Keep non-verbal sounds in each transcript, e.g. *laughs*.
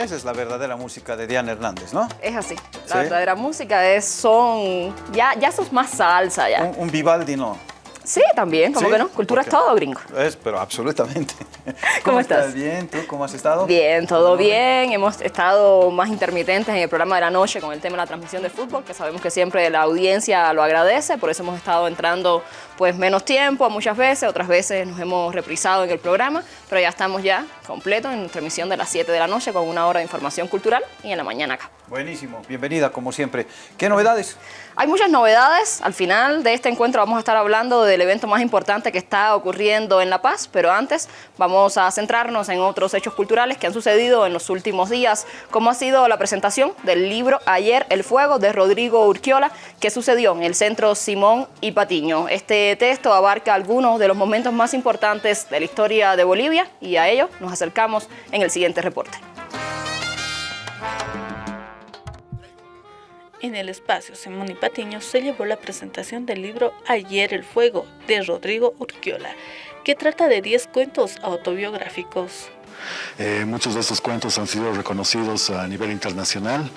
Esa es la verdadera música de Diana Hernández, ¿no? Es así. La verdadera música es son... Ya, ya sos más salsa ya. Un, un Vivaldi no. Sí, también, ¿cómo que no? Cultura es todo, gringo. Es, pero absolutamente. *laughs* ¿Cómo, estás? Bien, ¿tú cómo has estado? Bien, todo bien. Hemos estado más intermitentes en el programa de la noche con el tema de la transmisión de fútbol, que sabemos que siempre la audiencia lo agradece, por eso hemos estado entrando pues menos tiempo muchas veces, otras veces nos hemos reprisado en el programa, pero ya estamos ya completos en nuestra emisión de las 7 de la noche con una hora de información cultural y en la mañana acá. Buenísimo, bienvenida como siempre. ¿Qué novedades? Hay muchas novedades. Al final de este encuentro vamos a estar hablando del evento más importante que está ocurriendo en La Paz, pero antes vamos a centrarnos en otros hechos culturales que han sucedido en los últimos días, como ha sido la presentación del libro Ayer el Fuego de Rodrigo Urquiola, que sucedió en el Centro Simón y Patiño. Este texto abarca algunos de los momentos más importantes de la historia de Bolivia y a ello nos acercamos en el siguiente reporte. En el espacio Simón y Patiño se llevó la presentación del libro Ayer el Fuego de Rodrigo Urquiola, que trata de 10 cuentos autobiográficos. Eh, muchos de estos cuentos han sido reconocidos a nivel internacional.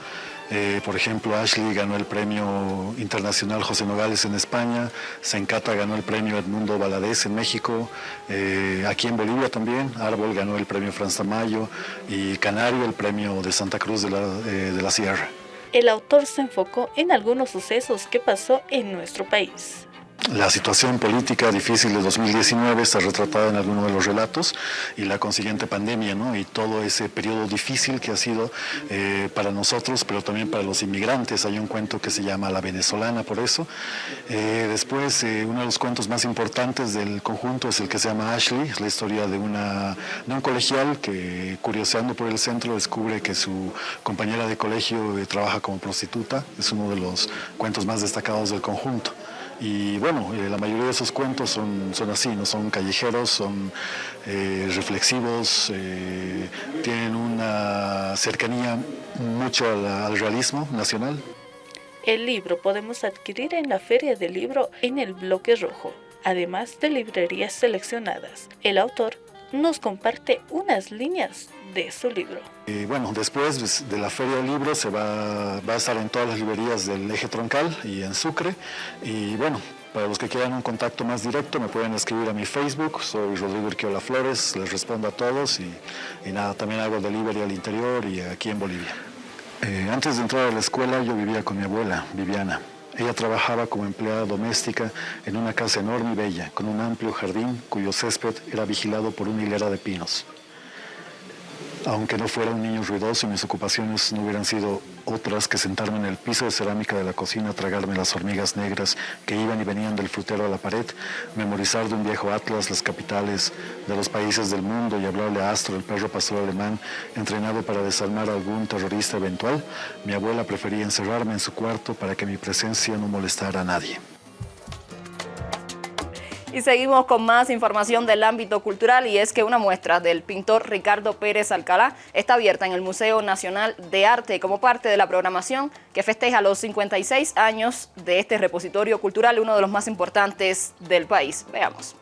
Eh, por ejemplo, Ashley ganó el premio internacional José Nogales en España, Sencata ganó el premio Edmundo Valadez en México, eh, aquí en Bolivia también, Árbol ganó el premio Franz Tamayo y Canario el premio de Santa Cruz de la, de la Sierra el autor se enfocó en algunos sucesos que pasó en nuestro país. La situación política difícil de 2019 está retratada en algunos de los relatos y la consiguiente pandemia ¿no? y todo ese periodo difícil que ha sido eh, para nosotros, pero también para los inmigrantes. Hay un cuento que se llama La Venezolana por eso. Eh, después, eh, uno de los cuentos más importantes del conjunto es el que se llama Ashley, es la historia de, una, de un colegial que curioseando por el centro descubre que su compañera de colegio trabaja como prostituta. Es uno de los cuentos más destacados del conjunto. Y bueno, eh, la mayoría de esos cuentos son, son así, no son callejeros, son eh, reflexivos, eh, tienen una cercanía mucho al realismo nacional. El libro podemos adquirir en la Feria del Libro en el Bloque Rojo, además de librerías seleccionadas. El autor nos comparte unas líneas de su libro. Bueno, después de la Feria del Libro se va, a estar en todas las librerías del eje troncal y en Sucre. Y bueno, para los que quieran un contacto más directo me pueden escribir a mi Facebook, soy Rodrigo Urquiola Flores, les respondo a todos y, y nada, también hago delivery al interior y aquí en Bolivia. Eh, antes de entrar a la escuela yo vivía con mi abuela, Viviana. Ella trabajaba como empleada doméstica en una casa enorme y bella, con un amplio jardín cuyo césped era vigilado por una hilera de pinos. Aunque no fuera un niño ruidoso y mis ocupaciones no hubieran sido otras que sentarme en el piso de cerámica de la cocina tragarme las hormigas negras que iban y venían del frutero a la pared, memorizar de un viejo atlas las capitales de los países del mundo y hablarle a Astro, el perro pastor alemán, entrenado para desarmar a algún terrorista eventual, mi abuela prefería encerrarme en su cuarto para que mi presencia no molestara a nadie. Y seguimos con más información del ámbito cultural y es que una muestra del pintor Ricardo Pérez Alcalá está abierta en el Museo Nacional de Arte como parte de la programación que festeja los 56 años de este repositorio cultural, uno de los más importantes del país. Veamos.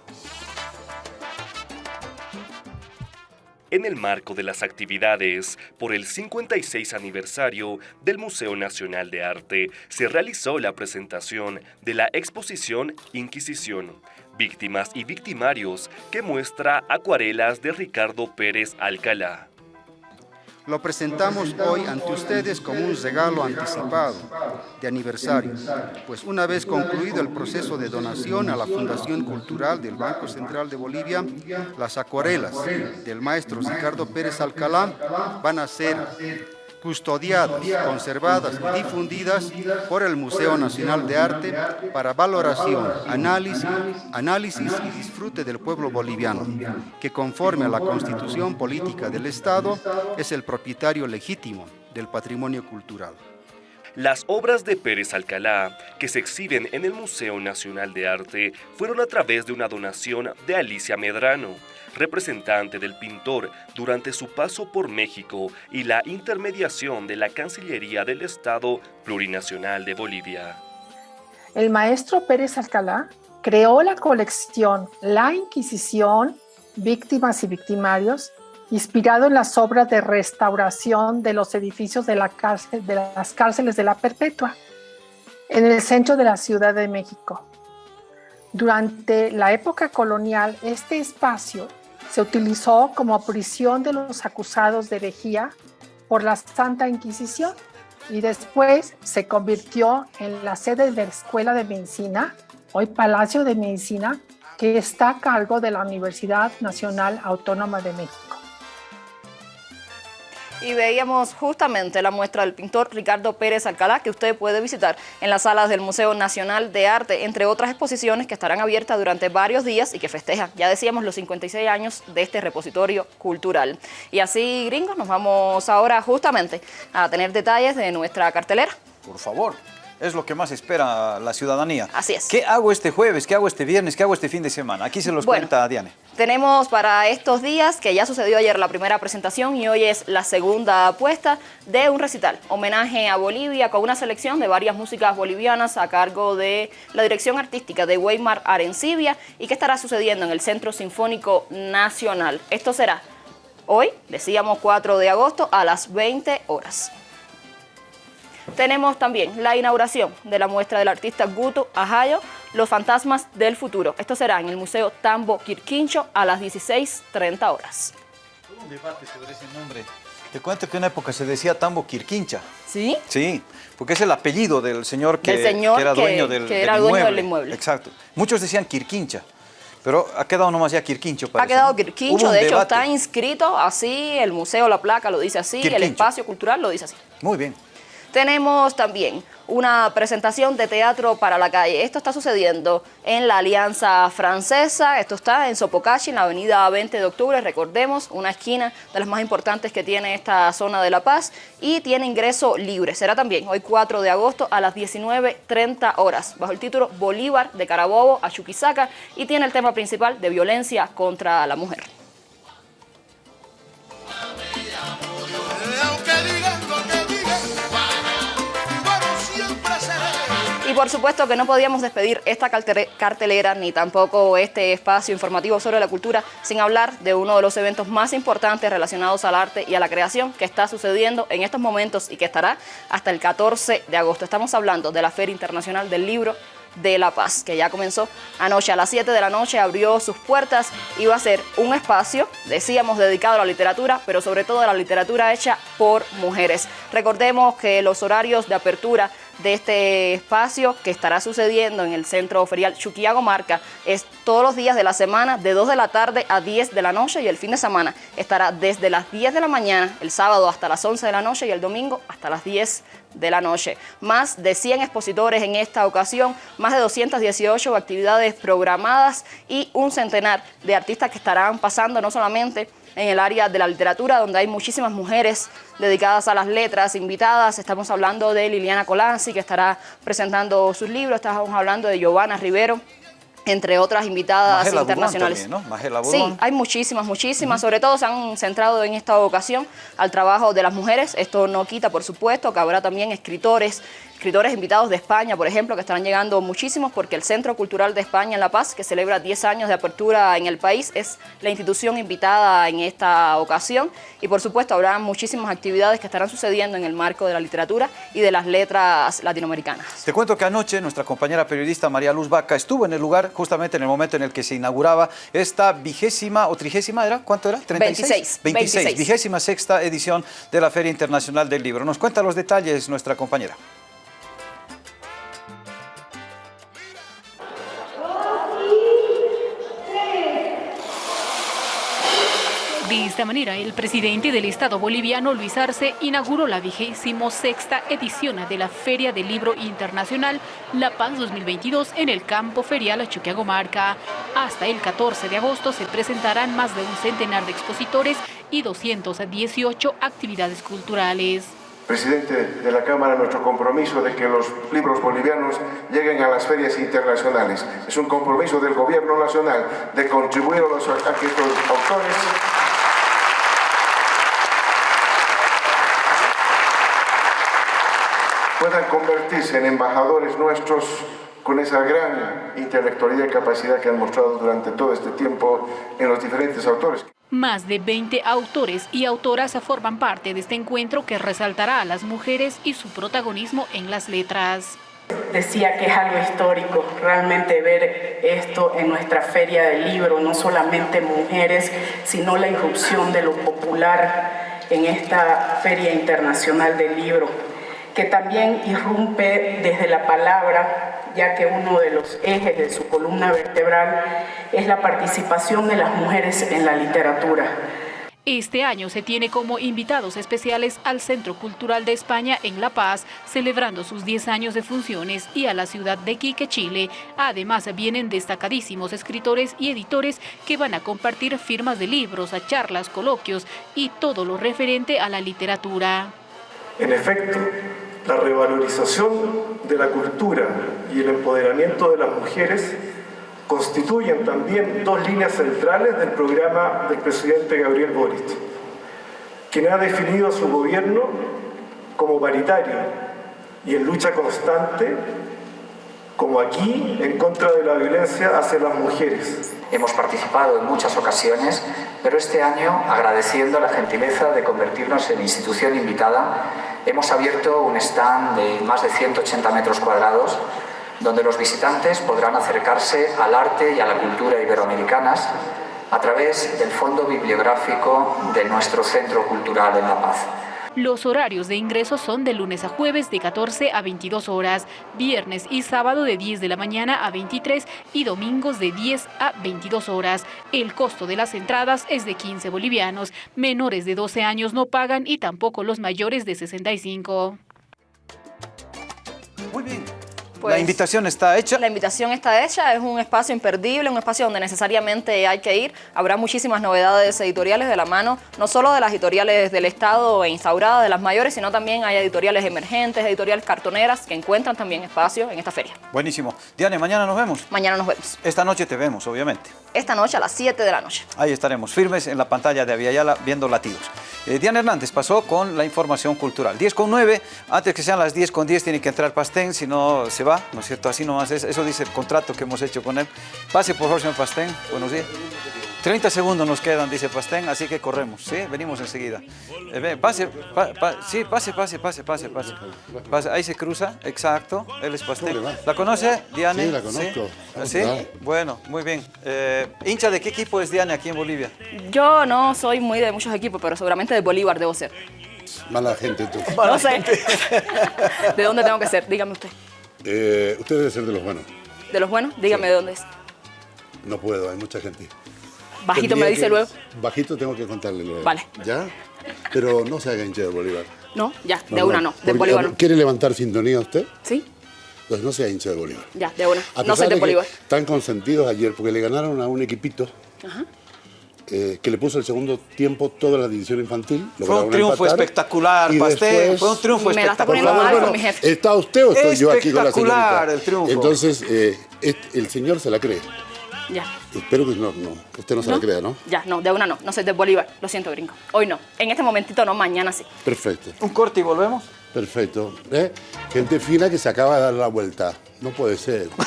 en el marco de las actividades por el 56 aniversario del Museo Nacional de Arte, se realizó la presentación de la exposición Inquisición, Víctimas y Victimarios, que muestra acuarelas de Ricardo Pérez Alcalá. Lo presentamos hoy ante ustedes como un regalo anticipado de aniversario, pues una vez concluido el proceso de donación a la Fundación Cultural del Banco Central de Bolivia, las acuarelas del maestro Ricardo Pérez Alcalá van a ser custodiadas, conservadas y difundidas por el Museo Nacional de Arte para valoración, análisis, análisis y disfrute del pueblo boliviano, que conforme a la Constitución Política del Estado es el propietario legítimo del patrimonio cultural. Las obras de Pérez Alcalá, que se exhiben en el Museo Nacional de Arte, fueron a través de una donación de Alicia Medrano, representante del pintor durante su paso por México y la intermediación de la Cancillería del Estado Plurinacional de Bolivia. El maestro Pérez Alcalá creó la colección La Inquisición, Víctimas y Victimarios inspirado en las obras de restauración de los edificios de, las cárceles de la Perpetua, en el centro de la Ciudad de México. Durante la época colonial, este espacio se utilizó como prisión de los acusados de herejía por la Santa Inquisición y después se convirtió en la sede de la Escuela de Medicina, hoy Palacio de Medicina, que está a cargo de la Universidad Nacional Autónoma de México y veíamos justamente la muestra del pintor Ricardo Pérez Alcalá que usted puede visitar en las salas del Museo Nacional de Arte, entre otras exposiciones que estarán abiertas durante varios días y que festejan, ya decíamos, los 56 años de este repositorio cultural. Y así, gringos, nos vamos ahora justamente a tener detalles de nuestra cartelera. Por favor es lo que más espera la ciudadanía. Así es. ¿Qué hago este jueves? ¿Qué hago este viernes? ¿Qué hago este fin de semana? Aquí se los cuenta Diane. Tenemos para estos días, que ya sucedió ayer la primera presentación y hoy es la segunda apuesta de un recital, homenaje a Bolivia con una selección de varias músicas bolivianas a cargo de la dirección artística de Weimar Arencibia y que estará sucediendo en el Centro Sinfónico Nacional. Esto será hoy, decíamos 4 de agosto, a las 20 horas. Tenemos también la inauguración de la muestra del artista Guto Ajayo, Los Fantasmas del Futuro. Esto será en el Museo Tambo Quirquincho a las 16.30 horas. un debate sobre ese nombre. Te cuento que en una época se decía Tambo Quirquincha. ¿Sí? Sí, porque es el apellido del señor que, era dueño, del, que era dueño del inmueble. Exacto. Muchos decían Quirquincha. Pero ha quedado nomás ya Quirquincho. Ha quedado Quirquincho, de hecho está inscrito así, el museo, la placa lo dice así, el espacio cultural lo dice así. Muy bien. Tenemos también una presentación de teatro para la calle. Esto está sucediendo en la Alianza Francesa, esto está en Sopocachi, en la avenida 20 de octubre, recordemos, una esquina de las más importantes que tiene esta zona de La Paz y tiene ingreso libre. Será también hoy 4 de agosto a las 19.30 horas, bajo el título Bolívar de Carabobo a Chuquisaca y tiene el tema principal de violencia contra la mujer. Por supuesto que no podíamos despedir esta cartelera ni tampoco este espacio informativo sobre la cultura sin hablar de uno de los eventos más importantes relacionados al arte y a la creación que está sucediendo en estos momentos y que estará hasta el 14 de agosto. Estamos hablando de la Feria Internacional del Libro de La Paz, que ya comenzó anoche a las 7 de la noche, abrió sus puertas, iba a ser un espacio, decíamos, dedicado a la literatura, pero sobre todo a la literatura hecha por mujeres. Recordemos que los horarios de apertura de este espacio que estará sucediendo en el Centro Ferial Chuquiago Marca es todos los días de la semana de 2 de la tarde a 10 de la noche y el fin de semana estará desde las 10 de la mañana, el sábado hasta las 11 de la noche y el domingo hasta las 10 de la noche. Más de 100 expositores en esta ocasión, más de 218 actividades programadas y un centenar de artistas que estarán pasando no solamente en el área de la literatura, donde hay muchísimas mujeres dedicadas a las letras invitadas. Estamos hablando de Liliana Colanzi, que estará presentando sus libros. Estamos hablando de Giovanna Rivero, entre otras invitadas internacionales. sí, hay muchísimas, muchísimas. Sobre todo se han centrado en esta ocasión al trabajo de las mujeres. Esto no quita, por supuesto, que habrá también escritores, escritores invitados de España, por ejemplo, que estarán llegando muchísimos porque el Centro Cultural de España en La Paz, que celebra 10 años de apertura en el país, es la institución invitada en esta ocasión y por supuesto habrá muchísimas actividades que estarán sucediendo en el marco de la literatura y de las letras latinoamericanas. Te cuento que anoche nuestra compañera periodista María Luz Vaca estuvo en el lugar justamente en el momento en el que se inauguraba esta vigésima o trigésima, ¿era? ¿Cuánto era? 36. 26, vigésima sexta edición de la Feria Internacional del Libro. Nos cuenta los detalles nuestra compañera. Esta manera, el presidente del Estado boliviano, Luis Arce, inauguró la vigésimo sexta edición de la Feria del Libro Internacional La Paz 2022 en el campo ferial Chuquiagomarca. Hasta el 14 de agosto se presentarán más de un centenar de expositores y 218 actividades culturales. Presidente de la Cámara, nuestro compromiso de que los libros bolivianos lleguen a las ferias internacionales. Es un compromiso del Gobierno Nacional de contribuir a, los, a que estos autores puedan convertirse en embajadores nuestros con esa gran intelectualidad y capacidad que han mostrado durante todo este tiempo en los diferentes autores. Más de 20 autores y autoras forman parte de este encuentro que resaltará a las mujeres y su protagonismo en las letras. Decía que es algo histórico realmente ver esto en nuestra feria del libro, no solamente mujeres, sino la irrupción de lo popular en esta feria internacional del libro, que también irrumpe desde la palabra, ya que uno de los ejes de su columna vertebral es la participación de las mujeres en la literatura. Este año se tiene como invitados especiales al Centro Cultural de España en La Paz, celebrando sus 10 años de funciones, y a la ciudad de Quique, Chile. Además, vienen destacadísimos escritores y editores que van a compartir firmas de libros, a charlas, coloquios y todo lo referente a la literatura. En efecto, la revalorización de la cultura y el empoderamiento de las mujeres constituyen también dos líneas centrales del programa del presidente Gabriel Boric, quien ha definido a su gobierno como paritario y en lucha constante, como aquí, en contra de la violencia hacia las mujeres. Hemos participado en muchas ocasiones, pero este año, agradeciendo la gentileza de convertirnos en institución invitada, hemos abierto un stand de más de 180 metros cuadrados donde los visitantes podrán acercarse al arte y a la cultura iberoamericanas a través del fondo bibliográfico de nuestro Centro Cultural en La Paz. Los horarios de ingreso son de lunes a jueves de 14 a 22 horas, viernes y sábado de 10 de la mañana a 23 y domingos de 10 a 22 horas. El costo de las entradas es de 15 bolivianos. Menores de 12 años no pagan y tampoco los mayores de 65. Muy bien. Pues, la invitación está hecha. La invitación está hecha, es un espacio imperdible, un espacio donde necesariamente hay que ir. Habrá muchísimas novedades editoriales de la mano, no solo de las editoriales del Estado e instauradas, de las mayores, sino también hay editoriales emergentes, editoriales cartoneras que encuentran también espacio en esta feria. Buenísimo. Diane, mañana nos vemos. Mañana nos vemos. Esta noche te vemos, obviamente. Esta noche a las 7 de la noche. Ahí estaremos firmes en la pantalla de Aviala viendo latidos. Eh, Diana Hernández pasó con la información cultural. 10 con 9, antes que sean las 10 con 10 tiene que entrar Pastén, si no se va, ¿no es cierto? Así nomás es, eso dice el contrato que hemos hecho con él. Pase por señor Pastén, buenos días. 30 segundos nos quedan, dice Pastén, así que corremos, ¿sí? Venimos enseguida. Eh, pase, pa- pa- sí, pase, pase, pase, pase, pase, Pase, Ahí se cruza, exacto, él es Pastén. ¿La conoce, Diane? Sí, la conozco. ¿Ah, ¿Sí? Bueno, muy bien. Eh, ¿Hincha de qué equipo es Diane aquí en Bolivia? Yo no soy muy de muchos equipos, pero seguramente de Bolívar debo ser. Mala gente, tú. No sé. *laughs* ¿De dónde tengo que ser? Dígame usted. Eh, usted debe ser de los buenos. ¿De los buenos? Dígame de dónde es. No puedo, hay mucha gente. Bajito me dice que- luego. Bajito tengo que contarle luego. Vale. ¿Ya? Pero no se haga hincha de Bolívar. No, ya, de una no. De Porque, Bolívar no. ¿Quiere levantar sintonía usted? Sí, Pues no sea hincha de Bolívar. ya, de una. A No soy de que Bolívar. Están consentidos ayer porque le ganaron a un equipito Ajá. eh, que le puso el segundo tiempo toda la división infantil. Fue un triunfo empatar, espectacular, después- fue un triunfo Me la está espectacular. poniendo mal Bueno, con mi jefe. ¿Está usted o estoy yo aquí con la Espectacular señorita? el triunfo. Entonces, eh, este- el señor se la cree. Ya. Espero que no, no, usted no se la ¿No? crea, ¿no? Ya, no, de una no. No soy de Bolívar. Lo siento, gringo. Hoy no. En este momentito no, mañana sí. Perfecto, Un corte y volvemos. perfecto. ¿Eh? Gente fina que se acaba de dar la vuelta. No puede ser. *laughs*